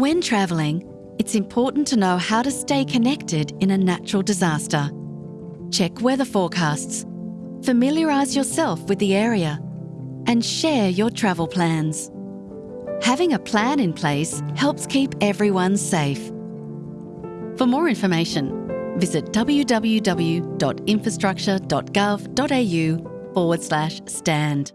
When travelling, it's important to know how to stay connected in a natural disaster. Check weather forecasts, familiarise yourself with the area, and share your travel plans. Having a plan in place helps keep everyone safe. For more information, visit www.infrastructure.gov.au forward slash stand.